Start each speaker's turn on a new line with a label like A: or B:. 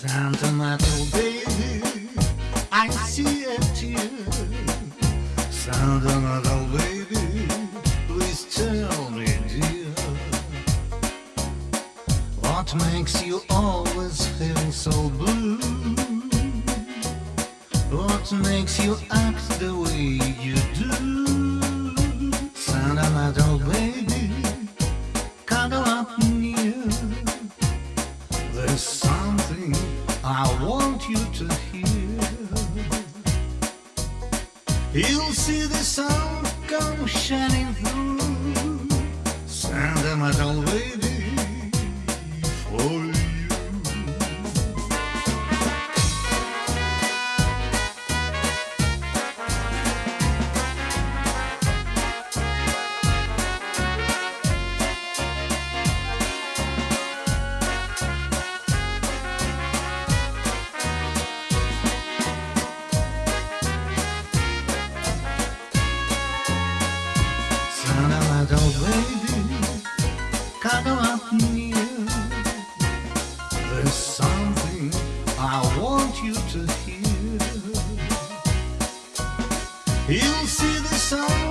A: Sentimental baby, I see a tear. Sentimental baby, please tell me, dear, what makes you always feel so blue? What makes you act the way you do? You'll see the sun come shining through. But oh baby, come up near. There's something I want you to hear. You'll see the sun